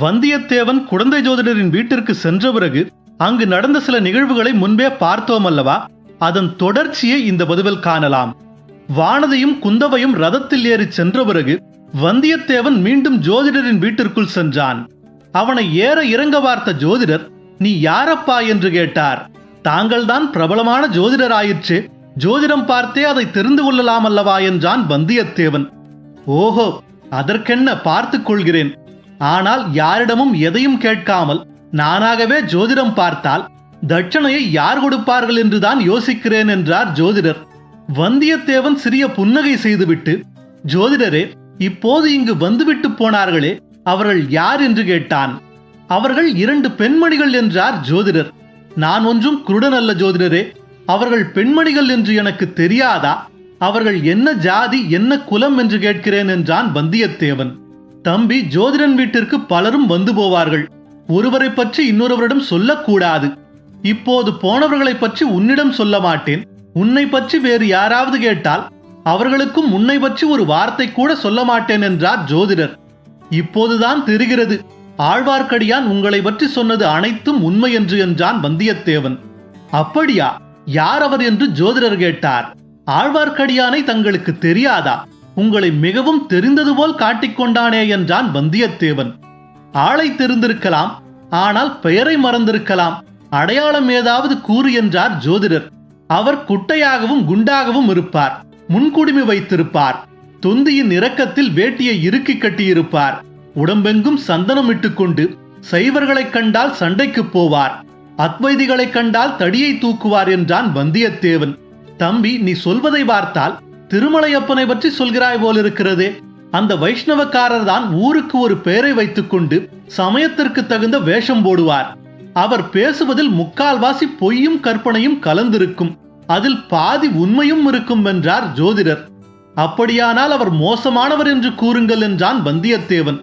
வந்தியத்தேவன் குழந்தை ஜோதிடரின் வீட்டிற்கு சென்ற பிறகு அங்கு நடந்த சில நிகழ்வுகளை முன்பே பார்த்தோம் அல்லவா? அதன் தொடர்ச்சியை இந்த பதிவில் காணலாம். வானதியும் குந்தவையும் ரதத்தில் ஏறி சென்ற பிறகு வந்தியத்தேவன் மீண்டும் ஜோதிடரின் வீட்டிற்குள் சென்றான். அவனை ஏற இறங்க பார்த்த ஜோதிடர் நீ யாரப்பா? என்று கேட்டார். தாங்கள்தான் பிரபலமான ஜோதிடர் ஆயிற்று ஜோதிடம் பார்த்தே அதை தெரிந்து கொள்ளலாம் அல்லவா? என்றான் வந்தியத்தேவன். ஓஹோ அதற்கென்ன? பார்த்துக் கொள்கிறேன். ஆனால் யாரிடமும் எதையும் கேட்காமல் நானாகவே ஜோதிடம் பார்த்தால் தட்சணையை யார் கொடுப்பார்கள் என்றுதான் யோசிக்கிறேன் என்றார் ஜோதிடர். வந்தியத்தேவன் சிறிய புன்னகை செய்துவிட்டு ஜோதிடரே இப்போது இங்கு வந்துவிட்டு போனார்களே அவர்கள் யார் என்று கேட்டான். அவர்கள் இரண்டு பெண்மணிகள் என்றார் ஜோதிடர். நான் ஒன்றும் குருடன் அல்ல ஜோதிடரே அவர்கள் பெண்மணிகள் என்று எனக்கு தெரியாதா? அவர்கள் என்ன ஜாதி என்ன குலம் என்று கேட்கிறேன் என்றான் வந்தியத்தேவன். தம்பி ஜோதிடன் வீட்டிற்கு பலரும் வந்து போவார்கள். ஒருவரை பற்றி இன்னொருவரிடம் சொல்லக்கூடாது. இப்போது போனவர்களை பற்றி உன்னிடம் சொல்ல மாட்டேன். உன்னை பற்றி வேறு யாராவது கேட்டால் அவர்களுக்கும் உன்னை பற்றி ஒரு வார்த்தை கூட சொல்ல மாட்டேன் என்றார் ஜோதிடர். இப்போதுதான் தெரிகிறது ஆழ்வார்க்கடியான் உங்களை பற்றி சொன்னது அனைத்தும் உண்மை என்று என்றான் வந்தியத்தேவன். அப்படியா யார் அவர் என்று ஜோதிடர் கேட்டார். ஆழ்வார்க்கடியானை தங்களுக்கு தெரியாதா? உங்களை மிகவும் தெரிந்தது போல் காட்டிக்கொண்டானே என்றான் வந்தியத்தேவன். ஆளை தெரிந்திருக்கலாம் ஆனால் பெயரை மறந்திருக்கலாம். அடையாளம் ஏதாவது கூறு என்றார் ஜோதிடர். அவர் குட்டையாகவும் குண்டாகவும் இருப்பார் முன்குடுமி வைத்திருப்பார் தொந்தியின் இரக்கத்தில் வேட்டியை இறுக்கி கட்டியிருப்பார் உடம்பெங்கும் சந்தனம் இட்டுக்கொண்டு சைவர்களைக் கண்டால் சண்டைக்கு போவார் அத்வைதிகளைக் கண்டால் தடியை தூக்குவார் என்றான் வந்தியத்தேவன். தம்பி நீ சொல்வதை பார்த்தால் திருமலையப்பனை பற்றி சொல்கிறாய் போலிருக்கிறதே. அந்த வைஷ்ணவக்காரர் தான் ஊருக்கு ஒரு பெயரை வைத்துக்கொண்டு சமயத்திற்கு தகுந்த வேஷம் போடுவார். அவர் பேசுவதில் முக்கால்வாசி பொய்யும் கற்பனையும் கலந்திருக்கும். அதில் பாதி உண்மையும் இருக்கும் என்றார் ஜோதிடர். அப்படியானால் அவர் மோசமானவர் என்று கூறுங்கள் என்றான் வந்தியத்தேவன்.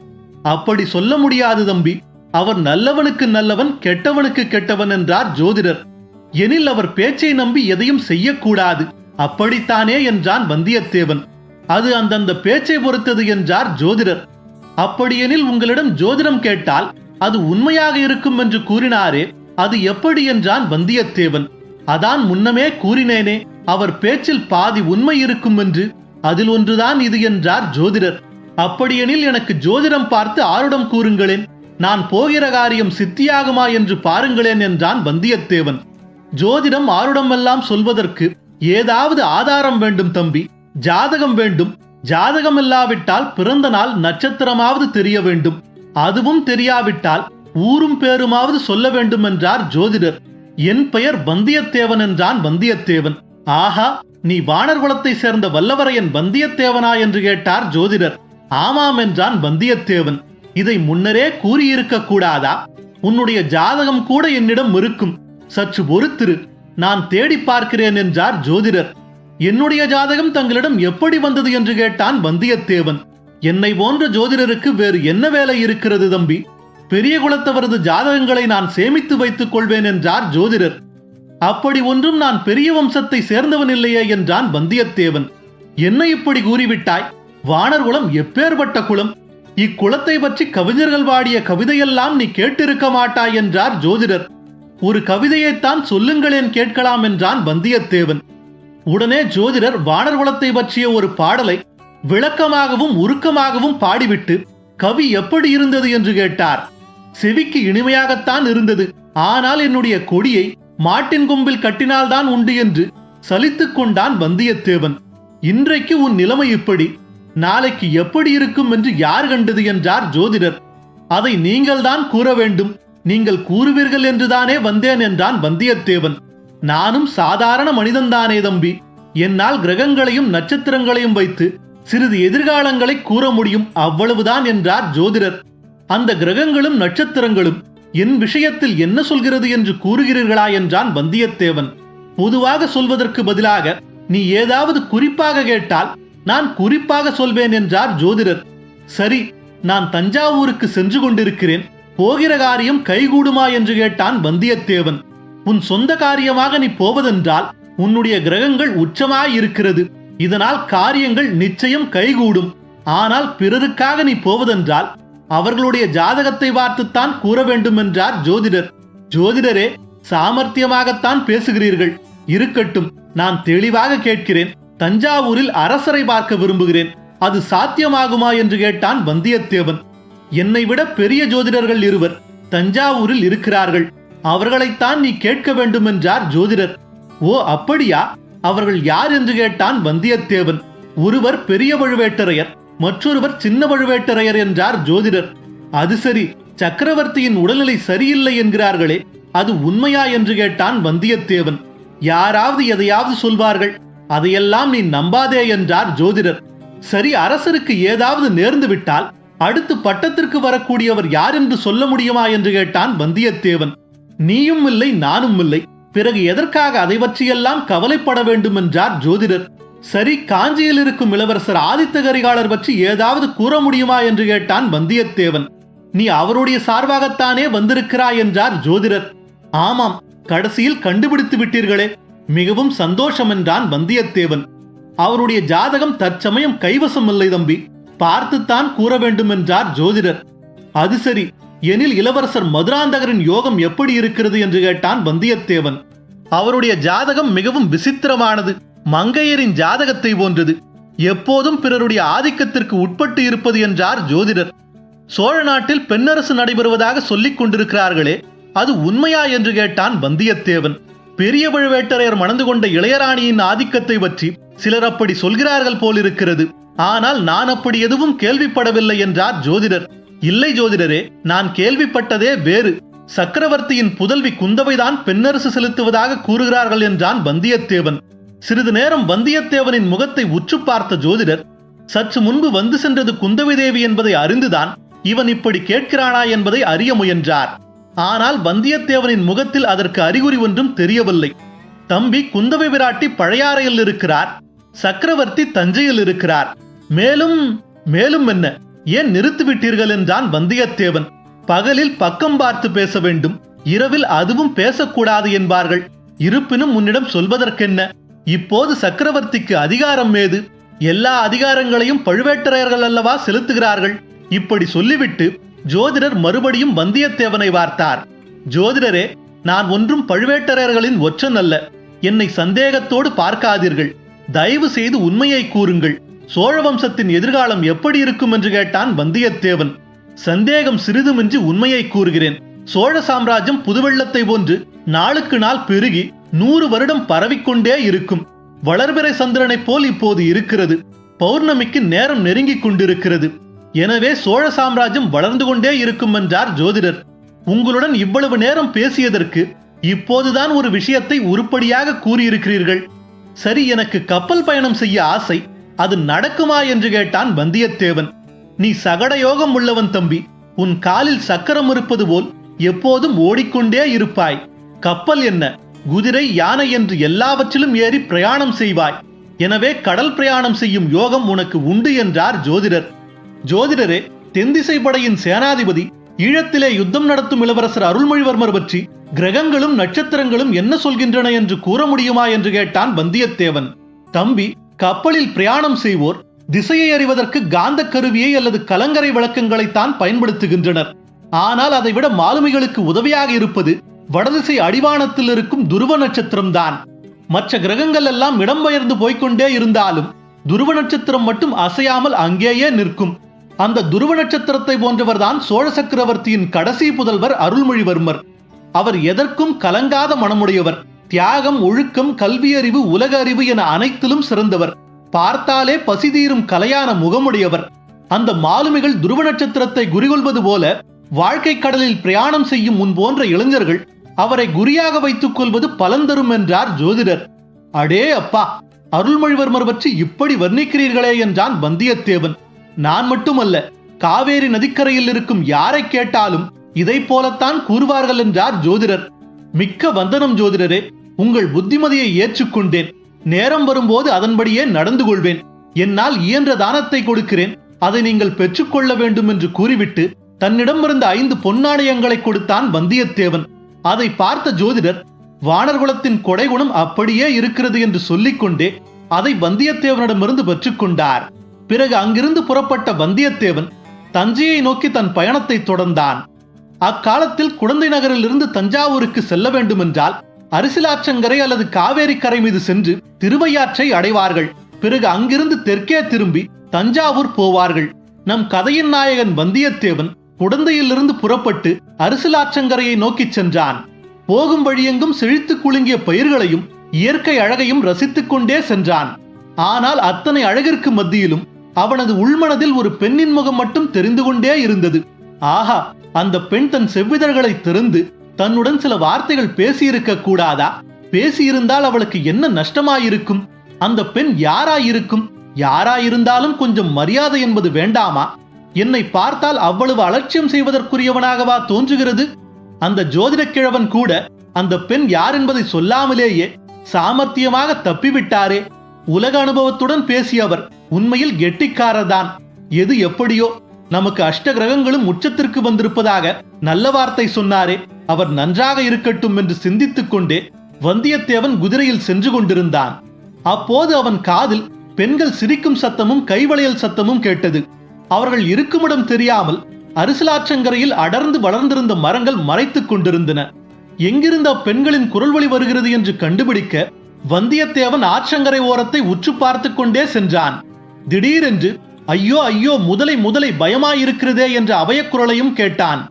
அப்படி சொல்ல முடியாது தம்பி. அவர் நல்லவனுக்கு நல்லவன் கெட்டவனுக்கு கெட்டவன் என்றார் ஜோதிடர். எனில் அவர் பேச்சை நம்பி எதையும் செய்யக்கூடாது. அப்படித்தானே என்றான் வந்தியத்தேவன். அது அந்தந்த பேச்சை பொறுத்தது என்றார் ஜோதிடர். அப்படியெனில் உங்களிடம் ஜோதிடம் கேட்டால் அது உண்மையாக இருக்கும் என்று கூறினாரே அது எப்படி என்றான் வந்தியத்தேவன். அதான் முன்னமே கூறினேனே அவர் பேச்சில் பாதி உண்மை இருக்கும் என்று அதில் ஒன்றுதான் இது என்றார் ஜோதிடர். அப்படியெனில் எனக்கு ஜோதிடம் பார்த்து ஆருடம் கூறுங்களேன் நான் போகிற காரியம் சித்தியாகுமா என்று பாருங்களேன் என்றான் வந்தியத்தேவன். ஜோதிடம் ஆருடமெல்லாம் சொல்வதற்கு ஏதாவது ஆதாரம் வேண்டும் தம்பி ஜாதகம் வேண்டும். ஜாதகம் இல்லாவிட்டால் பிறந்த நாள் நட்சத்திரமாவது தெரிய வேண்டும். அதுவும் தெரியாவிட்டால் ஊரும் பேருமாவது சொல்ல வேண்டும் என்றார் ஜோதிடர். என் பெயர் வந்தியத்தேவன் என்றான் வந்தியத்தேவன். ஆஹா நீ வானர் குலத்தை சேர்ந்த வல்லவரையன் வந்தியத்தேவனா என்று கேட்டார் ஜோதிடர். ஆமாம் என்றான் வந்தியத்தேவன். இதை முன்னரே கூறியிருக்க கூடாதா? உன்னுடைய ஜாதகம் கூட என்னிடம் இருக்கும். சற்று பொறுத்திரு. நான் தேடி பார்க்கிறேன் என்றார் ஜோதிடர். என்னுடைய ஜாதகம் தங்களிடம் எப்படி வந்தது என்று கேட்டான் வந்தியத்தேவன். என்னை போன்ற ஜோதிடருக்கு வேறு என்ன வேலை இருக்கிறது தம்பி? பெரிய குலத்தவரது ஜாதகங்களை நான் சேமித்து வைத்துக் கொள்வேன் என்றார் ஜோதிடர். அப்படி ஒன்றும் நான் பெரிய வம்சத்தை சேர்ந்தவன் இல்லையே என்றான் வந்தியத்தேவன். என்ன இப்படி கூறிவிட்டாய்? வானர் குலம் எப்பேற்பட்ட குலம்? இக்குலத்தை பற்றி கவிஞர்கள் பாடிய கவிதையெல்லாம் நீ கேட்டிருக்க மாட்டாய் என்றார் ஜோதிடர். ஒரு கவிதையைத்தான் சொல்லுங்களேன் கேட்கலாம் என்றான் வந்தியத்தேவன். உடனே ஜோதிடர் வானர் குலத்தை பற்றிய ஒரு பாடலை விளக்கமாகவும் உருக்கமாகவும் பாடிவிட்டு கவி எப்படி இருந்தது? என்று கேட்டார். செவிக்கு இனிமையாகத்தான் இருந்தது. ஆனால் என்னுடைய கொடியை மாட்டின் கொம்பில் கட்டினால்தான் உண்டு என்று சலித்துக் கொண்டான் வந்தியத்தேவன். இன்றைக்கு உன் நிலைமை இப்படி. நாளைக்கு எப்படி இருக்கும் என்று யார் கண்டது? என்றார் ஜோதிடர். அதை நீங்கள்தான் கூற வேண்டும். நீங்கள் கூறுவீர்கள் என்றுதானே வந்தேன் என்றான் வந்தியத்தேவன். நானும் சாதாரண மனிதன்தானே தம்பி. என்னால் கிரகங்களையும் நட்சத்திரங்களையும் வைத்து சிறிது எதிர்காலங்களை கூற முடியும் அவ்வளவுதான் என்றார் ஜோதிடர். அந்த கிரகங்களும் நட்சத்திரங்களும் என் விஷயத்தில் என்ன சொல்கிறது என்று கூறுகிறீர்களா என்றான் வந்தியத்தேவன். பொதுவாக சொல்வதற்கு பதிலாக நீ ஏதாவது குறிப்பாக கேட்டால் நான் குறிப்பாக சொல்வேன் என்றார் ஜோதிடர். சரி நான் தஞ்சாவூருக்கு சென்று கொண்டிருக்கிறேன். போகிற காரியம் கைகூடுமா என்று கேட்டான் வந்தியத்தேவன். உன் சொந்த காரியமாக நீ போவதென்றால் உன்னுடைய கிரகங்கள் உச்சமாய் இருக்கிறது. இதனால் காரியங்கள் நிச்சயம் கைகூடும். ஆனால் பிறருக்காக நீ போவதென்றால் அவர்களுடைய ஜாதகத்தை பார்த்துத்தான் கூற வேண்டும் என்றார் ஜோதிடர். ஜோதிடரே சாமர்த்தியமாகத்தான் பேசுகிறீர்கள். இருக்கட்டும் நான் தெளிவாக கேட்கிறேன். தஞ்சாவூரில் அரசரை பார்க்க விரும்புகிறேன். அது சாத்தியமாகுமா? என்று கேட்டான் வந்தியத்தேவன். என்னை விட பெரிய ஜோதிடர்கள் இருவர் தஞ்சாவூரில் இருக்கிறார்கள். அவர்களைத்தான் நீ கேட்க வேண்டும் என்றார் ஜோதிடர். ஓ அப்படியா? அவர்கள் யார் என்று கேட்டான் வந்தியத்தேவன். ஒருவர் பெரிய பழுவேட்டரையர் மற்றொருவர் சின்ன பழுவேட்டரையர் என்றார் ஜோதிடர். அது சரி சக்கரவர்த்தியின் உடல்நிலை சரியில்லை என்கிறார்களே அது உண்மையா என்று கேட்டான் வந்தியத்தேவன். யாராவது எதையாவது சொல்வார்கள் அதையெல்லாம் நீ நம்பாதே என்றார் ஜோதிடர். சரி அரசருக்கு ஏதாவது நேர்ந்து விட்டால் அடுத்து பட்டத்திற்கு வரக்கூடியவர் யார் என்று சொல்ல முடியுமா என்று கேட்டான் வந்தியத்தேவன். நீயும் இல்லை நானும் இல்லை. பிறகு எதற்காக அதை பற்றியெல்லாம் கவலைப்பட வேண்டும் என்றார் ஜோதிடர். சரி காஞ்சியில் இருக்கும் இளவரசர் ஆதித்த கரிகாலர் பற்றி ஏதாவது கூற முடியுமா என்று கேட்டான் வந்தியத்தேவன். நீ அவருடைய சார்பாகத்தானே வந்திருக்கிறாய் என்றார் ஜோதிடர். ஆமாம் கடைசியில் கண்டுபிடித்து விட்டீர்களே. மிகவும் சந்தோஷம் என்றான் வந்தியத்தேவன். அவருடைய ஜாதகம் தற்சமயம் கைவசம் இல்லை தம்பி. பார்த்துத்தான் கூற வேண்டும் என்றார் ஜோதிடர். அது சரி எனில் இளவரசர் மதுராந்தகரின் யோகம் எப்படி இருக்கிறது என்று கேட்டான் வந்தியத்தேவன். அவருடைய ஜாதகம் மிகவும் விசித்திரமானது மங்கையரின் ஜாதகத்தை போன்றது. எப்போதும் பிறருடைய ஆதிக்கத்திற்கு உட்பட்டு இருப்பது என்றார் ஜோதிடர். சோழ நாட்டில் பெண்ணரசு நடைபெறுவதாக சொல்லிக் கொண்டிருக்கிறார்களே அது உண்மையா என்று கேட்டான் வந்தியத்தேவன். பெரிய பழுவேட்டரையர் மணந்து கொண்ட இளையராணியின் ஆதிக்கத்தை பற்றி சிலர் அப்படி சொல்கிறார்கள் போலிருக்கிறது. ஆனால் நான் அப்படி எதுவும் கேள்விப்படவில்லை என்றார் ஜோதிடர். இல்லை ஜோதிடரே நான் கேள்விப்பட்டதே வேறு. சக்கரவர்த்தியின் புதல்வி குந்தவைதான் பெண்ணரசு செலுத்துவதாக கூறுகிறார்கள் என்றான் வந்தியத்தேவன். சிறிது நேரம் வந்தியத்தேவனின் முகத்தை உற்று பார்த்த ஜோதிடர் சற்று முன்பு வந்து சென்றது குந்தவை தேவி என்பதை அறிந்துதான் இவன் இப்படி கேட்கிறானா என்பதை அறிய முயன்றார். ஆனால் வந்தியத்தேவனின் முகத்தில் அதற்கு அறிகுறி ஒன்றும் தெரியவில்லை. தம்பி குந்தவை விராட்டி பழையாறையில் இருக்கிறார் சக்கரவர்த்தி தஞ்சையில் இருக்கிறார். மேலும் மேலும் என்ன? ஏன் நிறுத்திவிட்டீர்கள் என்றான் வந்தியத்தேவன். பகலில் பக்கம் பார்த்து பேச வேண்டும். இரவில் அதுவும் பேசக்கூடாது என்பார்கள். இருப்பினும் உன்னிடம் சொல்வதற்கென்ன? இப்போது சக்கரவர்த்திக்கு அதிகாரம் ஏது? எல்லா அதிகாரங்களையும் பழுவேட்டரையர்கள் அல்லவா செலுத்துகிறார்கள்? இப்படி சொல்லிவிட்டு ஜோதிடர் மறுபடியும் வந்தியத்தேவனை வார்த்தார் ஜோதிடரே நான் ஒன்றும் பழுவேட்டரையர்களின் ஒற்றன் அல்ல. என்னை சந்தேகத்தோடு பார்க்காதீர்கள். தயவு செய்து உண்மையை கூறுங்கள். சோழ வம்சத்தின் எதிர்காலம் எப்படி இருக்கும் என்று கேட்டான் வந்தியத்தேவன். சந்தேகம் சிறிதுமின்றி உண்மையை கூறுகிறேன். சோழ சாம்ராஜ்யம் புதுவெள்ளத்தை போன்று நாளுக்கு நாள் பெருகி நூறு வருடம் பரவிக்கொண்டே இருக்கும். வளர்பிறை சந்திரனைப் போல் இப்போது இருக்கிறது. பௌர்ணமிக்கு நேரம் நெருங்கிக் கொண்டிருக்கிறது. எனவே சோழ சாம்ராஜ்யம் வளர்ந்து கொண்டே இருக்கும் என்றார் ஜோதிடர். உங்களுடன் இவ்வளவு நேரம் பேசியதற்கு இப்போதுதான் ஒரு விஷயத்தை உருப்படியாக கூறியிருக்கிறீர்கள். சரி எனக்கு கப்பல் பயணம் செய்ய ஆசை. அது நடக்குமா என்று கேட்டான் வந்தியத்தேவன். நீ சகட யோகம் உள்ளவன் தம்பி உன் காலில் சக்கரம் இருப்பது போல் எப்போதும் ஓடிக்கொண்டே இருப்பாய். கப்பல் என்ன குதிரை யானை என்று எல்லாவற்றிலும் ஏறி பிரயாணம் செய்வாய். எனவே கடல் பிரயாணம் செய்யும் யோகம் உனக்கு உண்டு என்றார் ஜோதிடர். ஜோதிடரே தென்திசை படையின் சேனாதிபதி ஈழத்திலே யுத்தம் நடத்தும் இளவரசர் அருள்மொழிவர்மர் பற்றி கிரகங்களும் நட்சத்திரங்களும் என்ன சொல்கின்றன என்று கூற முடியுமா? என்று கேட்டான் வந்தியத்தேவன். தம்பி கப்பலில் பிரயாணம் செய்வோர் திசையை அறிவதற்கு காந்த கருவியை அல்லது கலங்கரை விளக்கங்களைத்தான் பயன்படுத்துகின்றனர். ஆனால் அதைவிட மாலுமிகளுக்கு உதவியாக இருப்பது வடதிசை அடிவானத்தில் இருக்கும் துருவ நட்சத்திரம்தான். மற்ற கிரகங்கள் எல்லாம் இடம்பெயர்ந்து போய்கொண்டே இருந்தாலும் துருவ நட்சத்திரம் மட்டும் அசையாமல் அங்கேயே நிற்கும். அந்த துருவ நட்சத்திரத்தை போன்றவர்தான் சோழ சக்கரவர்த்தியின் கடைசி புதல்வர் அருள்மொழிவர்மர். அவர் எதற்கும் கலங்காத மனமுடையவர். தியாகம் ஒழுக்கம் கல்வியறிவு உலக அறிவு என அனைத்திலும் சிறந்தவர். பார்த்தாலே பசிதீரும் கலையான முகமுடையவர். அந்த மாலுமிகள் துருவ நட்சத்திரத்தை குறிகொள்வது போல வாழ்க்கை கடலில் பிரயாணம் செய்யும் முன் போன்ற இளைஞர்கள் அவரை குறியாக வைத்துக் கொள்வது பலன் தரும் என்றார் ஜோதிடர். அடே அப்பா அருள்மொழிவர்மர் பற்றி இப்படி வர்ணிக்கிறீர்களே என்றான் வந்தியத்தேவன். நான் மட்டுமல்ல காவேரி நதிக்கரையில் இருக்கும் யாரை கேட்டாலும் இதை போலத்தான் கூறுவார்கள் என்றார் ஜோதிடர். மிக்க வந்தனம் ஜோதிடரே உங்கள் புத்திமதியை ஏற்றுக்கொண்டேன். நேரம் வரும்போது அதன்படியே நடந்து கொள்வேன் என்னால் இயன்ற தானத்தை கொடுக்கிறேன். அதை நீங்கள் பெற்றுக்கொள்ள வேண்டும் என்று கூறிவிட்டு தன்னிடம் இருந்த ஐந்து பொன்னாணயங்களை கொடுத்தான் வந்தியத்தேவன். அதை பார்த்த ஜோதிடர் வானர்குலத்தின் கொடைகுணம் அப்படியே இருக்கிறது என்று சொல்லிக்கொண்டே அதை வந்தியத்தேவனிடமிருந்து பெற்றுக்கொண்டார். பிறகு அங்கிருந்து புறப்பட்ட வந்தியத்தேவன் தஞ்சையை நோக்கி தன் பயணத்தை தொடர்ந்தான். அக்காலத்தில் குழந்தை நகரிலிருந்து தஞ்சாவூருக்கு செல்ல வேண்டுமென்றால் அரிசிலாற்றங்கரை அல்லது காவேரி கரை மீது சென்று திருவையாற்றை அடைவார்கள். பிறகு அங்கிருந்து தெற்கே திரும்பி தஞ்சாவூர் போவார்கள். நம் கதையின் நாயகன் வந்தியத்தேவன் குடந்தையிலிருந்து புறப்பட்டு அரிசிலாற்றங்கரையை நோக்கிச் சென்றான். போகும் வழியெங்கும் செழித்து குலுங்கிய பயிர்களையும் இயற்கை அழகையும் ரசித்துக் கொண்டே சென்றான். ஆனால் அத்தனை அழகிற்கு மத்தியிலும் அவனது உள்மனதில் ஒரு பெண்ணின் முகம் மட்டும் தெரிந்து கொண்டே இருந்தது. ஆஹா அந்த பெண் தன் செவ்விதழ்களை திறந்து தன்னுடன் சில வார்த்தைகள் பேசியிருக்க கூடாதா பேசியிருந்தால் அவளுக்கு என்ன நஷ்டமாயிருக்கும்? அந்த பெண் யாராயிருக்கும்? யாராயிருந்தாலும் கொஞ்சம் மரியாதை என்பது வேண்டாமா? என்னை பார்த்தால் அவ்வளவு அலட்சியம் செய்வதற்குரியவனாகவா தோன்றுகிறது? அந்த ஜோதிடக்கிழவன் கூட அந்த பெண் யார் என்பதை சொல்லாமலேயே சாமர்த்தியமாக தப்பிவிட்டாரே. உலக அனுபவத்துடன் பேசியவர் உண்மையில் கெட்டிக்காரர்தான். எது எப்படியோ நமக்கு அஷ்ட கிரகங்களும் உச்சத்திற்கு வந்திருப்பதாக நல்ல வார்த்தை சொன்னாரே. அவர் நன்றாக இருக்கட்டும் என்று சிந்தித்துக் கொண்டே வந்தியத்தேவன் குதிரையில் சென்று கொண்டிருந்தான். அப்போது அவன் காதில் பெண்கள் சிரிக்கும் சத்தமும் கைவளையல் சத்தமும் கேட்டது. அவர்கள் இருக்குமிடம் தெரியாமல் அரிசலாற்றங்கரையில் அடர்ந்து வளர்ந்திருந்த மரங்கள் மறைத்துக் கொண்டிருந்தன. எங்கிருந்த அப்பெண்களின் குரல் வழி வருகிறது என்று கண்டுபிடிக்க வந்தியத்தேவன் ஆற்றங்கரை ஓரத்தை உற்று பார்த்து கொண்டே சென்றான். திடீரென்று ஐயோ ஐயோ முதலை முதலை பயமாயிருக்கிறதே என்ற அபயக்குரலையும் கேட்டான்.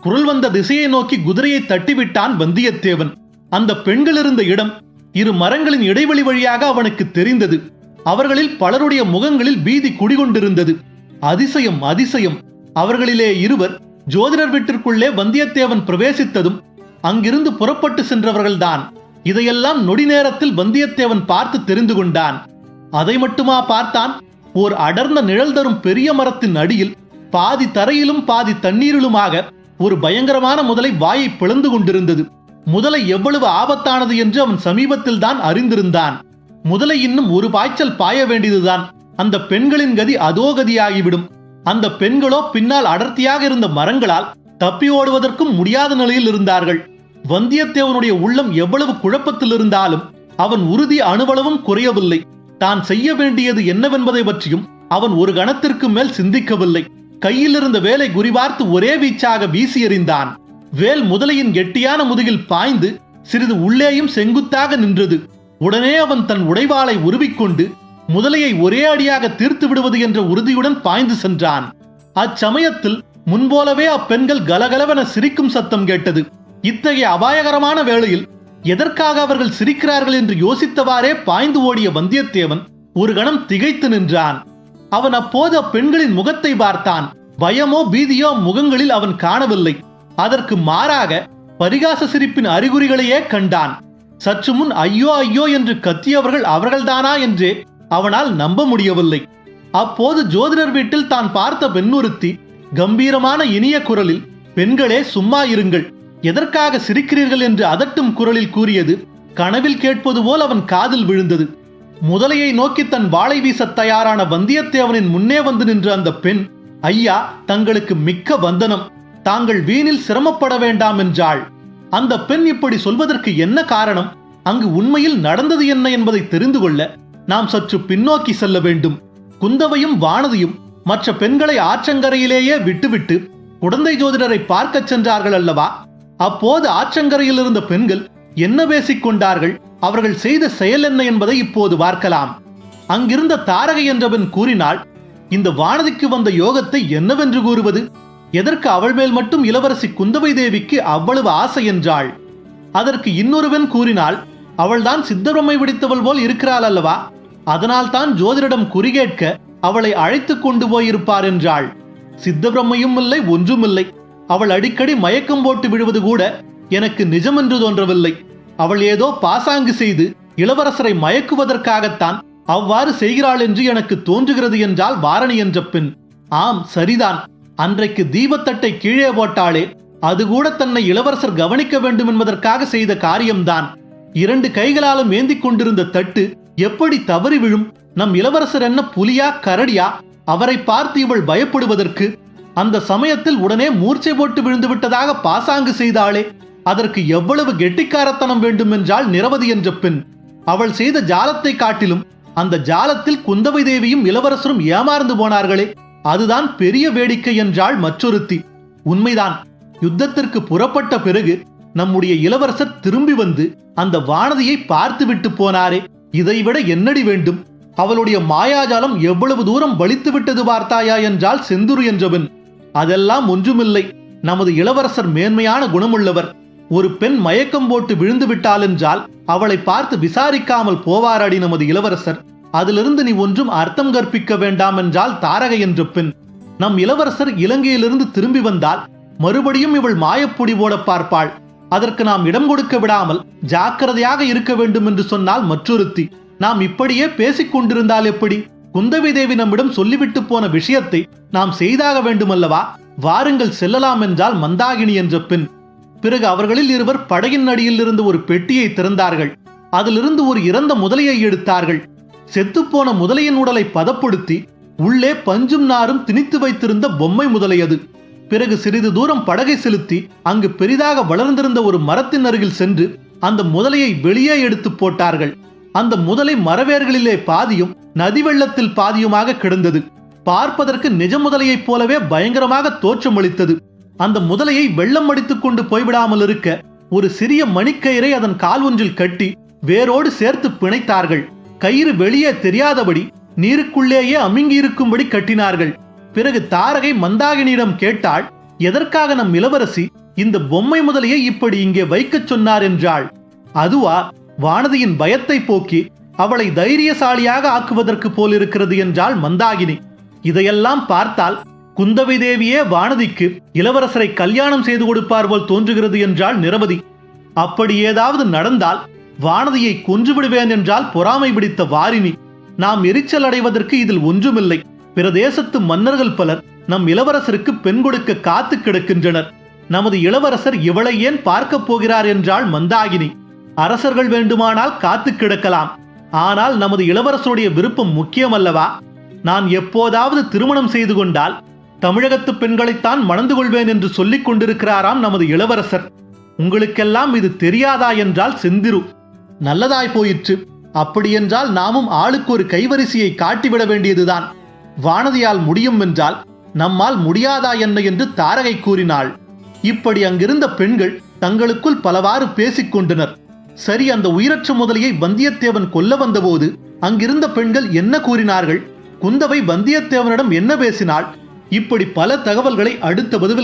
குரல் வந்த திசையை நோக்கி குதிரையை தட்டிவிட்டான் வந்தியத்தேவன். அந்த பெண்கள் இருந்த இடம் இரு மரங்களின் இடைவெளி வழியாக அவனுக்கு தெரிந்தது. அவர்களில் பலருடைய முகங்களில் பீதி குடிகொண்டிருந்தது. அதிசயம் அதிசயம். அவர்களிலே இருவர் ஜோதிடர் வீட்டிற்குள்ளே வந்தியத்தேவன் பிரவேசித்ததும் அங்கிருந்து புறப்பட்டு சென்றவர்கள்தான். இதையெல்லாம் நொடி நேரத்தில் வந்தியத்தேவன் பார்த்து தெரிந்து கொண்டான். அதை மட்டுமா பார்த்தான்? ஓர் அடர்ந்த நிழல் தரும் பெரிய மரத்தின் அடியில் பாதி தரையிலும் பாதி தண்ணீரிலுமாக ஒரு பயங்கரமான முதலை வாயை பிளந்து கொண்டிருந்தது. முதலை எவ்வளவு ஆபத்தானது என்று அவன் சமீபத்தில் தான் அறிந்திருந்தான். முதலை இன்னும் ஒரு பாய்ச்சல் பாய வேண்டியதுதான். அந்த பெண்களின் கதி அதோ கதியாகிவிடும். அந்த பெண்களோ பின்னால் அடர்த்தியாக இருந்த மரங்களால் தப்பி ஓடுவதற்கும் முடியாத நிலையில் இருந்தார்கள். வந்தியத்தேவனுடைய உள்ளம் எவ்வளவு குழப்பத்தில் இருந்தாலும் அவன் உறுதி அணுவளவும் குறையவில்லை. தான் செய்ய வேண்டியது என்னவென்பதை பற்றியும் அவன் ஒரு கணத்திற்கு மேல் சிந்திக்கவில்லை. கையில் இருந்த வேலை குறிபார்த்து ஒரே வீச்சாக வீசி எறிந்தான். வேல் முதலையின் கெட்டியான முதுகில் பாய்ந்து சிறிது உள்ளேயும் செங்குத்தாக நின்றது. உடனே அவன் தன் உடைவாளை உருவிக்கொண்டு முதலையை ஒரே அடியாக தீர்த்து விடுவது என்ற உறுதியுடன் பாய்ந்து சென்றான். அச்சமயத்தில் முன்போலவே அப்பெண்கள் கலகலவென சிரிக்கும் சத்தம் கேட்டது. இத்தகைய அபாயகரமான வேளையில் எதற்காக அவர்கள் சிரிக்கிறார்கள் என்று யோசித்தவாறே பாய்ந்து ஓடிய வந்தியத்தேவன் ஒரு கணம் திகைத்து நின்றான். அவன் அப்போது அப்பெண்களின் முகத்தை பார்த்தான். பயமோ பீதியோ முகங்களில் அவன் காணவில்லை. அதற்கு மாறாக பரிகாச சிரிப்பின் அறிகுறிகளையே கண்டான். சற்று முன் ஐயோ ஐயோ என்று கத்தியவர்கள் அவர்கள்தானா என்றே அவனால் நம்ப முடியவில்லை. அப்போது ஜோதிடர் வீட்டில் தான் பார்த்த பெண்ணுறுத்தி கம்பீரமான இனிய குரலில் பெண்களே சும்மா இருங்கள். எதற்காக சிரிக்கிறீர்கள் என்று அதட்டும் குரலில் கூறியது கனவில் கேட்பது போல் அவன் காதில் விழுந்தது. முதலையை நோக்கி தன் வாளை வீசத் தயாரான வந்தியத்தேவனின் முன்னே வந்து நின்ற அந்த பெண் ஐயா தங்களுக்கு மிக்க வந்தனம். தாங்கள் வீணில் சிரமப்பட வேண்டாம் என்றாள். அந்த பெண் இப்படி சொல்வதற்கு என்ன காரணம்? அங்கு உண்மையில் நடந்தது என்ன என்பதை தெரிந்து கொள்ள நாம் சற்று பின்னோக்கி செல்ல வேண்டும். குந்தவையும் வானதியும் மற்ற பெண்களை ஆற்றங்கரையிலேயே விட்டுவிட்டு குடந்தை ஜோதிடரை பார்க்கச் சென்றார்கள் அல்லவா? அப்போது ஆற்றங்கரையில் இருந்த பெண்கள் என்ன பேசிக் கொண்டார்கள் அவர்கள் செய்த செயல் என்ன என்பதை இப்போது பார்க்கலாம். அங்கிருந்த தாரகை என்றவன் கூறினாள் இந்த வானதிக்கு வந்த யோகத்தை என்னவென்று கூறுவது? எதற்கு அவள் மேல் மட்டும் இளவரசி குந்தவை தேவிக்கு அவ்வளவு ஆசை? என்றாள். அதற்கு இன்னொருவன் கூறினாள் அவள்தான் சித்தரம்மை பிடித்தவள் போல் இருக்கிறாள் அல்லவா? அதனால் தான் ஜோதிடரிடம் குறிகேட்க அவளை அழைத்துக் கொண்டு போயிருப்பார் என்றாள். சித்தபிரம்மையும் இல்லை ஒன்றுமில்லை. அவள் அடிக்கடி மயக்கம் போட்டு விடுவது கூட எனக்கு நிஜமென்று தோன்றவில்லை. அவள் ஏதோ பாசாங்கு செய்து இளவரசரை மயக்குவதற்காகத்தான் அவ்வாறு செய்கிறாள் என்று எனக்கு தோன்றுகிறது என்றால் வாரணி என்ற பெண் ஆம் சரிதான். அன்றைக்கு தீபத்தட்டை கீழே போட்டாளே அது கூட தன்னை இளவரசர் கவனிக்க வேண்டும் என்பதற்காக செய்த காரியம்தான். இரண்டு கைகளாலும் ஏந்திக் கொண்டிருந்த தட்டு எப்படி தவறி விழும்? நம் இளவரசர் என்ன புலியா கரடியா? அவரை பார்த்து இவள் பயப்படுவதற்கு அந்த சமயத்தில் உடனே மூர்ச்சை போட்டு விழுந்து விட்டதாக பாசாங்கு செய்தாளே. அதற்கு எவ்வளவு கெட்டிக்காரத்தனம் வேண்டும் என்றால் நிரவதி என்ற பெண். அவள் செய்த ஜாலத்தை காட்டிலும் அந்த ஜாலத்தில் குந்தவை தேவியும் இளவரசரும் ஏமாறந்து போனார்களே. அதுதான் பெரிய வேடிக்கை என்றாள் மற்றொருத்தி. உண்மைதான். யுத்தத்திற்கு புறப்பட்ட பிறகு நம்முடைய இளவரசர் திரும்பி வந்து அந்த வானதியை பார்த்துவிட்டு போனாரே. இதைவிட என்னடி வேண்டும்? அவளுடைய மாயாஜாலம் எவ்வளவு தூரம் வலித்து விட்டது பார்த்தாயா என்றால் செந்துரு என்றவன் அதெல்லாம் ஒன்றுமில்லை. நமது இளவரசர் மேன்மையான குணமுள்ளவர். ஒரு பெண் மயக்கம் போட்டு விழுந்து விட்டாள் என்றால் அவளை பார்த்து விசாரிக்காமல் போவாரடி நமது இளவரசர். அதிலிருந்து நீ ஒன்றும் அர்த்தம் கற்பிக்க வேண்டாம் என்றால் தாரகை என்ற பெண். நம் இளவரசர் இலங்கையிலிருந்து திரும்பி வந்தால் மறுபடியும் இவள் மாயப்பொடி போட பார்ப்பாள். அதற்கு நாம் இடம் கொடுக்க விடாமல் ஜாக்கிரதையாக இருக்க வேண்டும் என்று சொன்னால் மற்றொருத்தி. நாம் இப்படியே பேசிக் கொண்டிருந்தால் எப்படி? குந்தவி தேவி நம்மிடம் சொல்லிவிட்டு போன விஷயத்தை நாம் செய்தாக வேண்டுமல்லவா? வாருங்கள் செல்லலாம் என்றால் மந்தாகினி என்ற பெண். பிறகு அவர்களில் இருவர் படகின் அடியில் இருந்து ஒரு பெட்டியை திறந்தார்கள். அதிலிருந்து ஒரு இறந்த முதலையை எடுத்தார்கள். செத்துப்போன முதலையின் உடலை பதப்படுத்தி உள்ளே பஞ்சும் நாரும் திணித்து வைத்திருந்த பொம்மை முதலை அது. பிறகு சிறிது தூரம் படகை செலுத்தி அங்கு பெரிதாக வளர்ந்திருந்த ஒரு மரத்தின் அருகில் சென்று அந்த முதலையை வெளியே எடுத்து போட்டார்கள். அந்த முதலை மரவேர்களிலே பாதியும் நதி வெள்ளத்தில் பாதியுமாக கிடந்தது. பார்ப்பதற்கு நிஜ முதலையைப் போலவே பயங்கரமாக தோற்றமளித்தது அந்த முதலையை வெள்ளம் அடித்துக் கொண்டு போய்விடாமல் இருக்க ஒரு சிறிய மணிக்கயிறை அதன் கால் ஒன்றில் கட்டி வேரோடு சேர்த்து பிணைத்தார்கள். கயிறு வெளியே தெரியாதபடி நீருக்குள்ளேயே அமுங்கி இருக்கும்படி கட்டினார்கள். பிறகு தாரகை மந்தாகினியிடம் கேட்டாள் எதற்காக நம் இளவரசி இந்த பொம்மை முதலையை இப்படி இங்கே வைக்கச் சொன்னார்? என்றாள். அதுவா வானதியின் பயத்தை போக்கி அவளை தைரியசாலியாக ஆக்குவதற்கு போலிருக்கிறது என்றாள் மந்தாகினி. இதையெல்லாம் பார்த்தால் குந்தவை தேவியே வானதிக்கு இளவரசரை கல்யாணம் செய்து கொடுப்பார் போல் தோன்றுகிறது என்றாள் நிரவதி. அப்படி ஏதாவது நடந்தால் வானதியை கொன்று விடுவேன் என்றால் பொறாமை பிடித்த வாரினி நாம் எரிச்சல் அடைவதற்கு இதில் ஒன்றுமில்லை. பிற தேசத்து மன்னர்கள் பலர் நம் இளவரசருக்கு பெண் கொடுக்க காத்து கிடக்கின்றனர். நமது இளவரசர் இவளை ஏன் பார்க்கப் போகிறார் என்றாள் மந்தாகினி. அரசர்கள் வேண்டுமானால் காத்து கிடக்கலாம். ஆனால் நமது இளவரசருடைய விருப்பம் முக்கியமல்லவா? நான் எப்போதாவது திருமணம் செய்து கொண்டால் தமிழகத்து பெண்களைத்தான் மணந்து கொள்வேன் என்று சொல்லிக் கொண்டிருக்கிறாராம் நமது இளவரசர். உங்களுக்கெல்லாம் இது தெரியாதா என்றால் செந்திரு. நல்லதாய் போயிற்று. அப்படியென்றால் நாமும் ஆளுக்கு ஒரு கைவரிசையை காட்டிவிட வேண்டியதுதான். வானதியால் முடியும் என்றால் நம்மால் முடியாதா என்ன என்று தாரகை கூறினாள். இப்படி அங்கிருந்த பெண்கள் தங்களுக்குள் பலவாறு பேசிக் கொண்டனர். சரி அந்த உயிரற்ற முதலையை வந்தியத்தேவன் கொல்ல வந்தபோது அங்கிருந்த பெண்கள் என்ன கூறினார்கள்? குந்தவை வந்தியத்தேவனிடம் என்ன பேசினாள்? இப்படி பல தகவல்களை அடுத்த பதிவில்